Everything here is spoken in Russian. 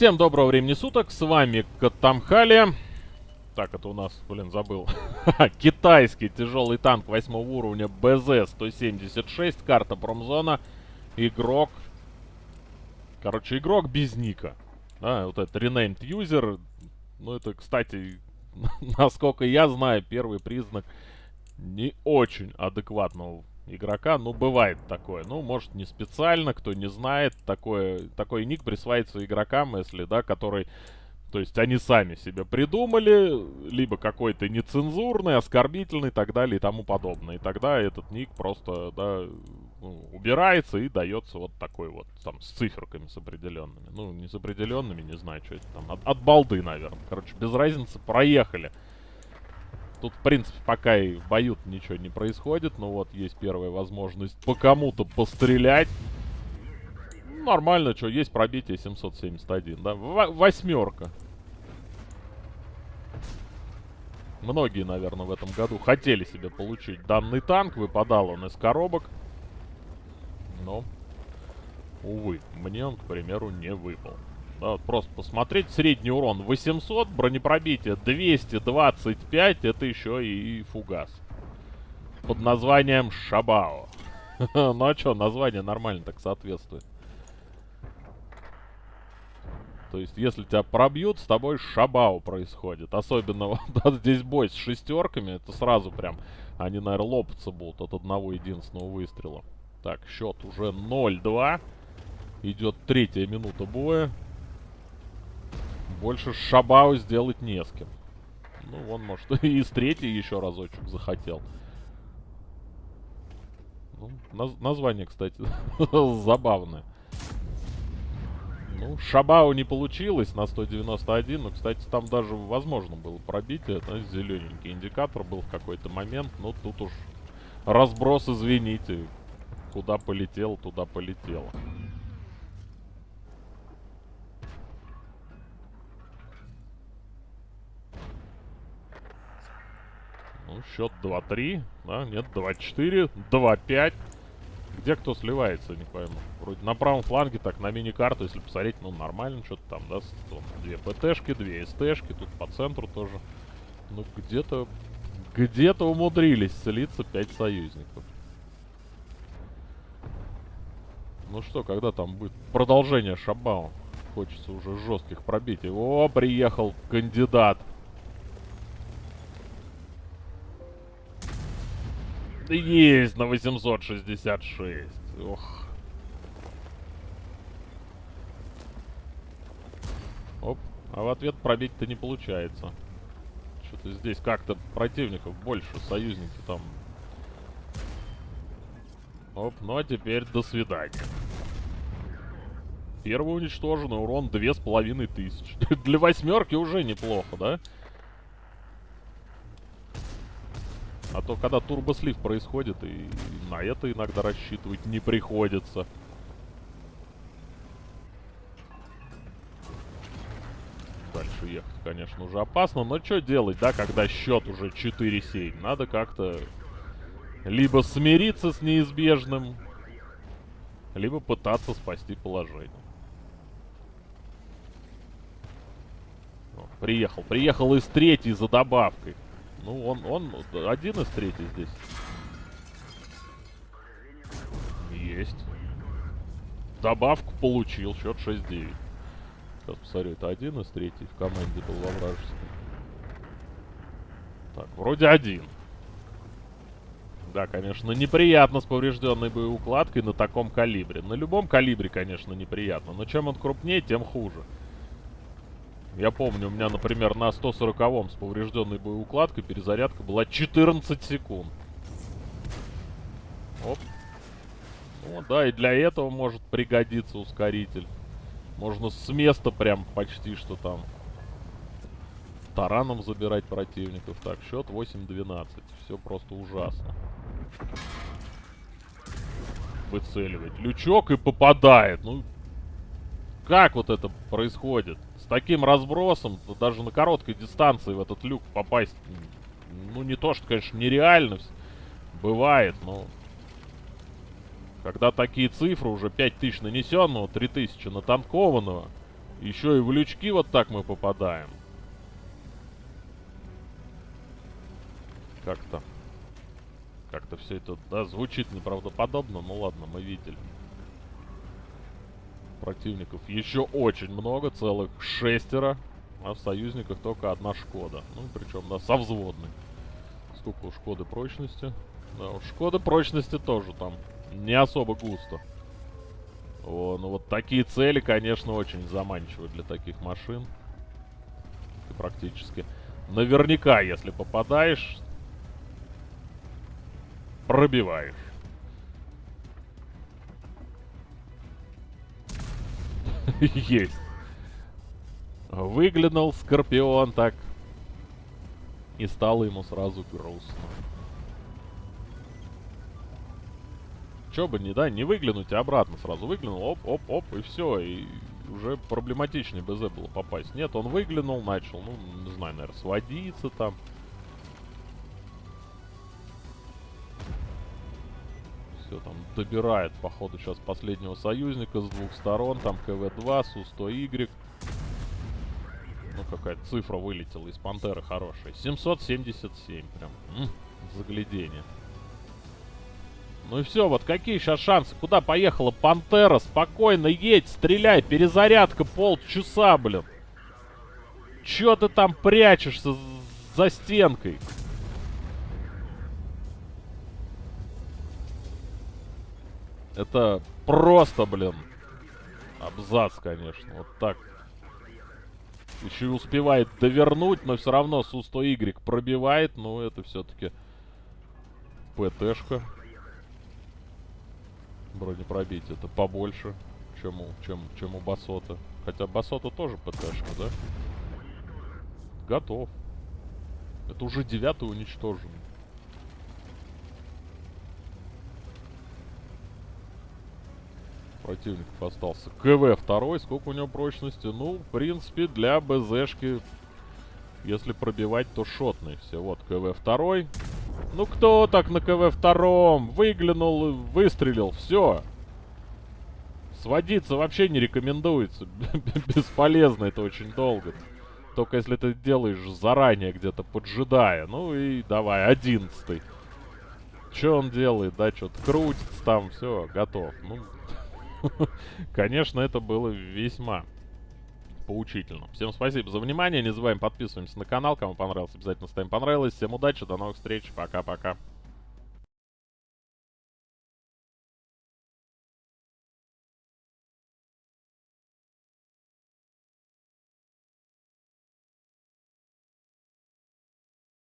Всем доброго времени суток, с вами Катамхали. Так, это у нас, блин, забыл. Китайский тяжелый танк 8 уровня БЗ-176, карта промзона. Игрок. Короче, игрок без ника. Да, вот этот renamed user. Ну, это, кстати, насколько я знаю, первый признак не очень адекватного игрока. Ну, бывает такое. Ну, может, не специально, кто не знает. Такое, такой ник присваивается игрокам, если, да, который... То есть они сами себе придумали, либо какой-то нецензурный, оскорбительный и так далее и тому подобное. И тогда этот ник просто, да, ну, убирается и дается вот такой вот, там, с циферками с определенными. Ну, не с определенными, не знаю, что это там, от, от балды, наверное. Короче, без разницы, проехали. Тут, в принципе, пока и в бою ничего не происходит. Но вот есть первая возможность по кому-то пострелять. Нормально, что, есть пробитие 771, да? Восьмерка. Многие, наверное, в этом году хотели себе получить данный танк. Выпадал он из коробок. Но, увы, мне он, к примеру, не выпал. Вот просто посмотреть. Средний урон 800, бронепробитие 225. Это еще и фугас. Под названием Шабао. ну а что, название нормально так соответствует. То есть, если тебя пробьют, с тобой шабау происходит. Особенно вот здесь бой с шестерками, это сразу прям... Они, наверное, лопаться будут от одного единственного выстрела. Так, счет уже 0-2. Идет третья минута боя. Больше Шабау сделать не с кем. Ну, он, может, и с третьей еще разочек захотел. Ну, наз название, кстати, забавное. Ну, Шабау не получилось на 191, но, кстати, там даже возможно было пробитие. Это зелененький индикатор был в какой-то момент. Но тут уж разброс, извините. Куда полетел, туда полетело. Счет 2-3. Да, нет, 2-4. 2-5. Где кто сливается, не пойму. Вроде на правом фланге, так, на мини-карту, если посмотреть, ну, нормально что-то там, да. Две ПТшки, две СТшки, тут по центру тоже. Ну, где-то... Где-то умудрились слиться 5 союзников. Ну что, когда там будет продолжение Шабау? Хочется уже жестких пробитий. О, приехал кандидат. Есть на 866. Ох. Оп. А в ответ пробить-то не получается. Что-то здесь как-то противников больше. Союзники там. Оп. Ну а теперь до свидания. Первый уничтоженный урон две с половиной тысячи. Для восьмерки уже неплохо, да? А то, когда турбослив происходит, и на это иногда рассчитывать не приходится. Дальше ехать, конечно, уже опасно. Но что делать, да, когда счет уже 4-7? Надо как-то либо смириться с неизбежным, либо пытаться спасти положение. О, приехал. Приехал из третьей за добавкой. Ну, он, он один из третий здесь. Есть. Добавку получил. Счет 6-9. Сейчас посмотрю. Это один из третий в команде был во вражеском. Так, вроде один. Да, конечно, неприятно с поврежденной боеукладкой на таком калибре. На любом калибре, конечно, неприятно. Но чем он крупнее, тем хуже. Я помню, у меня, например, на 140-м с поврежденной боеукладкой перезарядка была 14 секунд. Оп. Ну да, и для этого может пригодиться ускоритель. Можно с места прям почти что там тараном забирать противников. Так, счет 8-12. Все просто ужасно. Выцеливать лючок и попадает. Ну, как вот это происходит? Таким разбросом, даже на короткой дистанции в этот люк попасть, ну, не то, что, конечно, нереально. Бывает, но... Когда такие цифры, уже 5000 нанесенного, 3000 натанкованного, Еще и в лючки вот так мы попадаем. Как-то... Как-то все это, да, звучит неправдоподобно. Ну ладно, мы видели. Противников еще очень много, целых шестеро. А в союзниках только одна Шкода. Ну, причем, да, со взводной. Сколько у Шкоды прочности? Да, у Шкоды прочности тоже там не особо густо. О, ну вот такие цели, конечно, очень заманчивы для таких машин. Ты практически наверняка, если попадаешь, пробиваешь. Есть. Выглянул Скорпион так. И стало ему сразу грустно. Чё бы не, да, не выглянуть, а обратно сразу выглянул, оп, оп, оп, и все, и уже проблематичнее БЗ было попасть. Нет, он выглянул, начал, ну, не знаю, наверное, сводиться там. Все, там добирает, походу, сейчас последнего союзника с двух сторон, там КВ-2, Су-100Y. Ну, какая-то цифра вылетела из Пантеры хорошая. 777, прям, м -м, заглядение. Ну и все, вот какие сейчас шансы? Куда поехала Пантера? Спокойно едь, стреляй, перезарядка полчаса, блин. Чё ты там прячешься за стенкой? Это просто, блин, абзац, конечно. Вот так. Еще и успевает довернуть, но все равно Су-100Y пробивает. Ну, это все-таки ПТшка бронепробитие. Это побольше, чем у, чем, чем у Басота. Хотя Басота тоже ПТшка, да? Готов. Это уже девятый уничтожен. Противников остался. КВ второй. Сколько у него прочности? Ну, в принципе, для БЗшки, если пробивать, то шотный все. Вот, КВ второй. Ну кто так на КВ втором? Выглянул, выстрелил, все. Сводиться вообще не рекомендуется. Бесполезно это очень долго. Только если ты делаешь заранее где-то поджидая. Ну и давай, одиннадцатый. Что он делает, да, что-то крутится там, все, готов. Ну, конечно, это было весьма поучительно. Всем спасибо за внимание. Не забываем подписываемся на канал. Кому понравилось, обязательно ставим понравилось. Всем удачи, до новых встреч. Пока-пока.